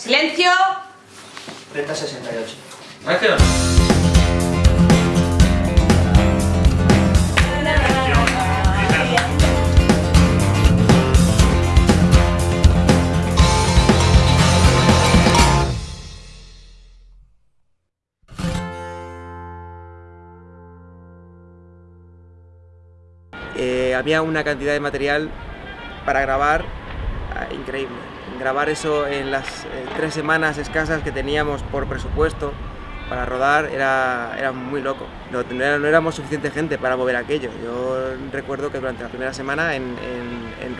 ¡Silencio! 3068. ¡Acción! Eh, había una cantidad de material para grabar ah, increíble. Grabar eso en las eh, tres semanas escasas que teníamos por presupuesto para rodar era, era muy loco. No, no no éramos suficiente gente para mover aquello. Yo recuerdo que durante la primera semana en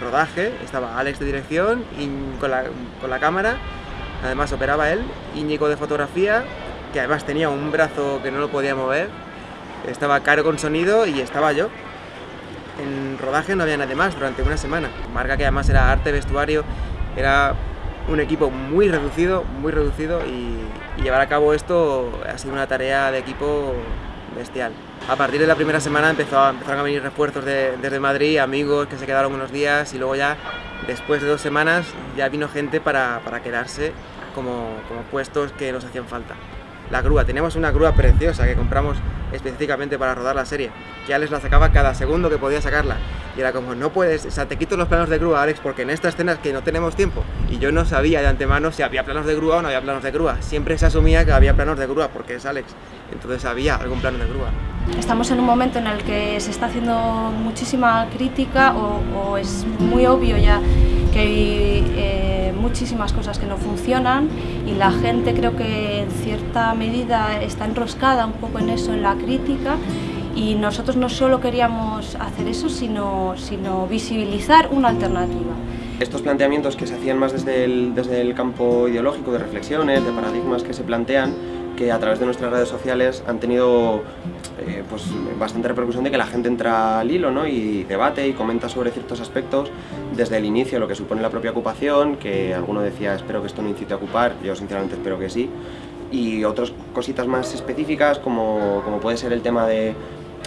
rodaje estaba Alex de dirección y con la, con la cámara, además operaba él, Íñigo de fotografía, que además tenía un brazo que no lo podía mover, estaba Caro con sonido y estaba yo. En rodaje no había nadie más durante una semana. Marca que además era arte, vestuario, era un equipo muy reducido, muy reducido y, llevar a cabo esto ha sido una tarea de equipo bestial. A partir de la primera semana empezó, empezaron a venir refuerzos de- desde Madrid, amigos que se quedaron unos días y luego ya después de dos semanas ya vino gente para, para quedarse como, como puestos que nos hacían falta. La grúa, teníamos una grúa preciosa que compramos específicamente para rodar la serie, que Alex la sacaba cada segundo que podía sacarla. Y era como, no puedes, o sea, te quito los planos de grúa, Alex, porque en esta escena es que no tenemos tiempo. Y yo no sabía de antemano si había planos de grúa o no había planos de grúa. Siempre se asumía que había planos de grúa, porque es Alex. Entonces había algún plano de grúa. Estamos en un momento en el que se está haciendo muchísima crítica o, o es muy obvio ya que hay eh, muchísimas cosas que no funcionan y la gente creo que en cierta medida está enroscada un poco en eso, en la crítica y nosotros no solo queríamos hacer eso, sino, sino visibilizar una alternativa. Estos planteamientos que se hacían más desde el, desde el campo ideológico, de reflexiones, de paradigmas que se plantean, que a través de nuestras redes sociales han tenido eh, pues, bastante repercusión de que la gente entra al hilo ¿no? y debate y comenta sobre ciertos aspectos desde el inicio, lo que supone la propia ocupación, que alguno decía espero que esto no incite a ocupar, yo sinceramente espero que sí, y otras cositas más específicas como, como puede ser el tema de,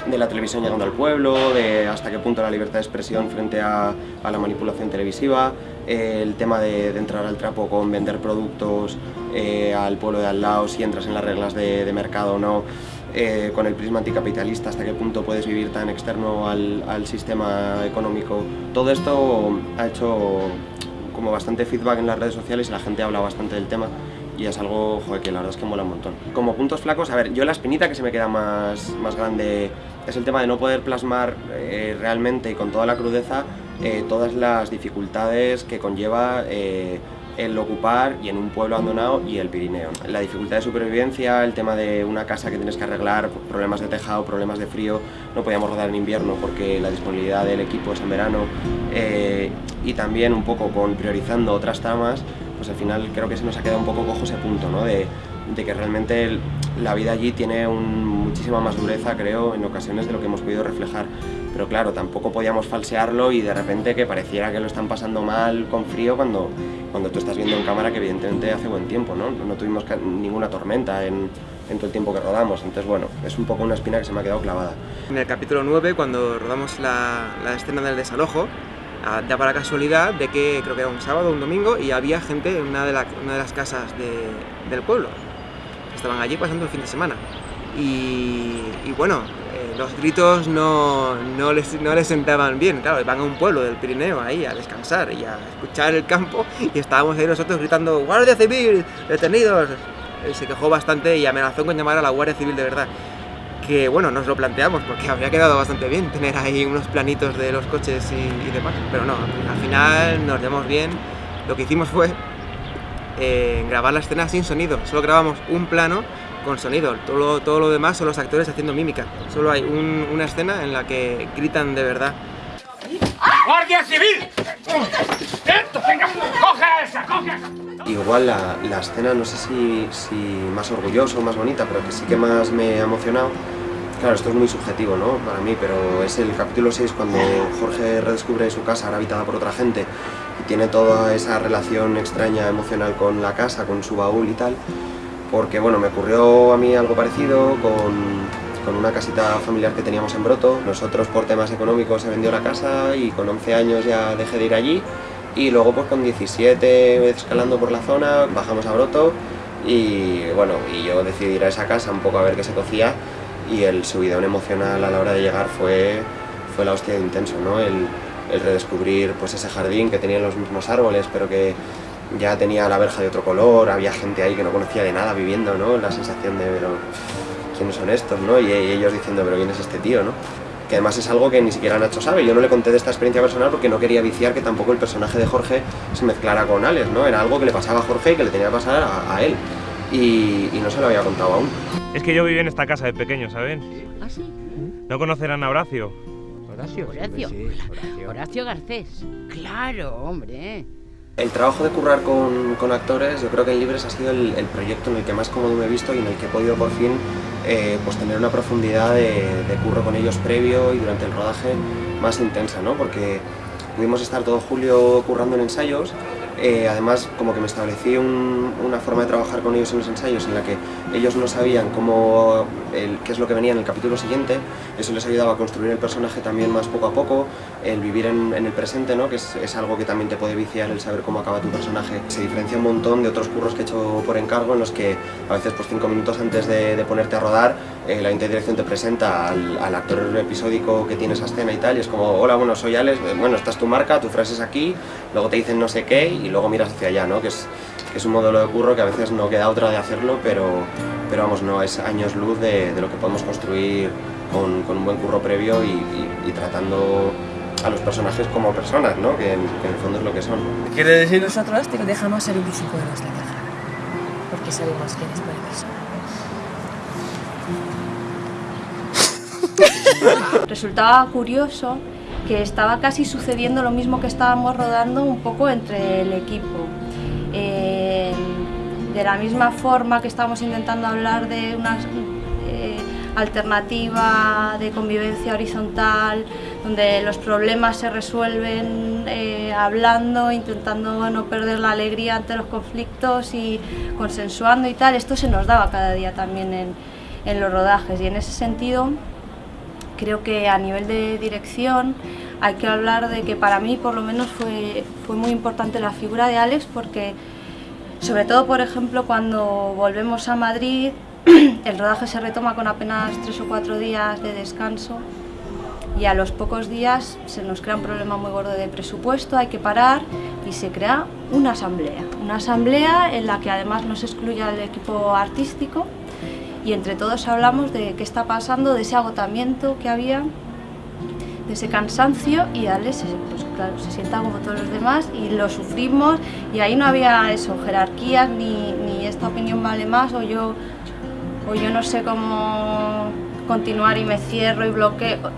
de la televisión llegando al pueblo, de hasta qué punto la libertad de expresión frente a, la manipulación televisiva, el tema de, entrar al trapo con vender productos eh, al pueblo de al lado, si entras en las reglas de, de mercado o no, eh, con el prisma anticapitalista, hasta qué punto puedes vivir tan externo al, al sistema económico. Todo esto ha hecho como bastante feedback en las redes sociales y la gente habla bastante del tema y es algo joder, que la verdad es que mola un montón. Como puntos flacos, a ver, yo la espinita que se me queda más, más grande es el tema de no poder plasmar eh, realmente y con toda la crudeza eh, todas las dificultades que conlleva eh, el ocupar y en un pueblo abandonado y el Pirineo. La dificultad de supervivencia, el tema de una casa que tienes que arreglar, problemas de tejado, problemas de frío, no podíamos rodar en invierno porque la disponibilidad del equipo es en verano y también un poco con priorizando otras tramas, pues al final creo que se nos ha quedado un poco cojo ese punto, ¿no? de, de que realmente la vida allí tiene un- muchísima más dureza, creo, en ocasiones de lo que hemos podido reflejar. Pero claro, tampoco podíamos falsearlo y de repente que pareciera que lo están pasando mal con frío cuando, cuando tú estás viendo en cámara que evidentemente hace buen tiempo, ¿no? No tuvimos ninguna tormenta en, en todo el tiempo que rodamos, entonces bueno, es un poco una espina que se me ha quedado clavada. En el capítulo 9, cuando rodamos la, la escena del desalojo, daba la casualidad de que creo que era un sábado o un domingo y había gente en una de, las casas de- del pueblo. Estaban allí pasando el fin de semana. Y, bueno, eh, los gritos no, no, les, no les sentaban bien. Claro, van a un pueblo del Pirineo ahí a descansar y a escuchar el campo y estábamos ahí nosotros gritando ¡Guardia Civil! ¡Detenidos! Él se quejó bastante y amenazó con llamar a la Guardia Civil de verdad que bueno, nos lo planteamos porque habría quedado bastante bien tener ahí unos planitos de los coches y, y demás, pero no, al final nos llevamos bien. Lo que hicimos fue eh, grabar la escena sin sonido, solo grabamos un plano con sonido, todo lo, todo lo demás son los actores haciendo mímica. Solo hay un- una escena en la que gritan de verdad. ¡Guardia Civil! ¡Esto, venga! ¡Coge esa, coge esa! Igual la, la escena, no sé si, si más orgullosa o más bonita, pero que sí que más me ha emocionado. Claro, esto es muy subjetivo, ¿no? Para mí, pero es el capítulo 6 cuando Jorge redescubre su casa ahora habitada por otra gente y tiene toda esa relación extraña emocional con la casa, con su baúl y tal. Porque, bueno, me ocurrió a mí algo parecido con, con una casita familiar que teníamos en Broto. Nosotros, por temas económicos, se vendió la casa y con 11 años ya dejé de ir allí Y luego pues con 17 escalando por la zona, bajamos a Broto y bueno, y yo decidí ir a esa casa un poco a ver qué se cocía y el subidón emocional a la hora de llegar fue, fue la hostia de intenso, ¿no? El, el redescubrir pues ese jardín que tenía los mismos árboles, pero que ya tenía la verja de otro color, había gente ahí que no conocía de nada viviendo, ¿no? La sensación de, pero, ¿quiénes son estos, no? Y, ellos diciendo, pero ¿quién es este tío, no? Que además es algo que ni siquiera Nacho sabe. Yo no le conté de esta experiencia personal porque no quería viciar que tampoco el personaje de Jorge se mezclara con Alex, ¿no? Era algo que le pasaba a Jorge y que le tenía que pasar a él. Y, y no se lo había contado aún. Es que yo viví en esta casa de pequeño, ¿saben? ¿Ah, sí? ¿No conocerán a Horacio? Horacio. Horacio. Horacio Garcés. Claro, hombre. El trabajo de currar con, con actores, yo creo que en Libres ha sido el, el, proyecto en el que más cómodo me he visto y en el que he podido por fin eh, pues tener una profundidad de, de, curro con ellos previo y durante el rodaje más intensa, ¿no? Porque pudimos estar todo julio currando en ensayos eh, además, como que me establecí un, una forma de trabajar con ellos en los ensayos en la que ellos no sabían cómo, qué es lo que venía en el capítulo siguiente, eso les ayudaba a construir el personaje también más poco a poco, el vivir en, el presente, ¿no? que es, algo que también te puede viciar el saber cómo acaba tu personaje. Se diferencia un montón de otros curros que he hecho por encargo en los que a veces pues cinco minutos antes de ponerte a rodar, eh, la interdirección te presenta al, al, actor episódico que tiene esa escena y tal, y es como, hola, bueno, soy Alex, bueno, esta es tu marca, tu frase es aquí, luego te dicen no sé qué, y luego miras hacia allá, ¿no? Que es, que es un modelo de curro que a veces no queda otra de hacerlo, pero, pero vamos, no, es años luz de, de lo que podemos construir con, con, un buen curro previo y, y, y, tratando a los personajes como personas, ¿no? Que en, que en el fondo es lo que son. Quiere decir... Nosotros te dejamos el 25 euros de caja, porque sabemos que eres buena persona. Resultaba curioso que estaba casi sucediendo lo mismo que estábamos rodando un poco entre el equipo. Eh, de la misma forma que estamos intentando hablar de una eh, alternativa de convivencia horizontal, donde los problemas se resuelven eh, hablando, intentando no perder la alegría ante los conflictos y consensuando y tal, esto se nos daba cada día también en, en los rodajes y en ese sentido creo que a nivel de dirección hay que hablar de que para mí por lo menos fue, fue muy importante la figura de Alex porque sobre todo por ejemplo cuando volvemos a Madrid el rodaje se retoma con apenas tres o cuatro días de descanso y a los pocos días se nos crea un problema muy gordo de presupuesto, hay que parar y se crea una asamblea. Una asamblea en la que además nos excluye al equipo artístico y entre todos hablamos de qué está pasando, de ese agotamiento que había, de ese cansancio y Alex pues claro, se sienta como todos los demás y lo sufrimos y ahí no había eso, jerarquías ni, ni esta opinión vale más o yo, o yo no sé cómo continuar y me cierro y bloqueo.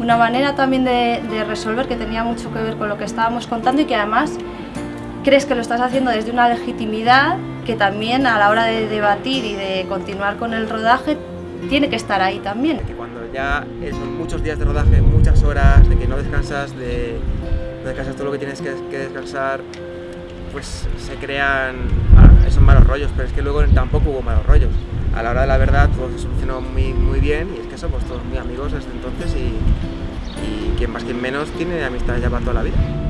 Una manera también de, de resolver que tenía mucho que ver con lo que estábamos contando y que además crees que lo estás haciendo desde una legitimidad que también a la hora de debatir y de continuar con el rodaje tiene que estar ahí también. Que cuando ya son muchos días de rodaje, muchas horas, de que no descansas, de no descansas todo lo que tienes que, descansar, pues se crean esos malos rollos, pero es que luego tampoco hubo malos rollos. A la hora de la verdad todo se solucionó muy, muy bien y es que somos todos muy amigos desde entonces y, y quien más quien menos tiene amistad ya para toda la vida.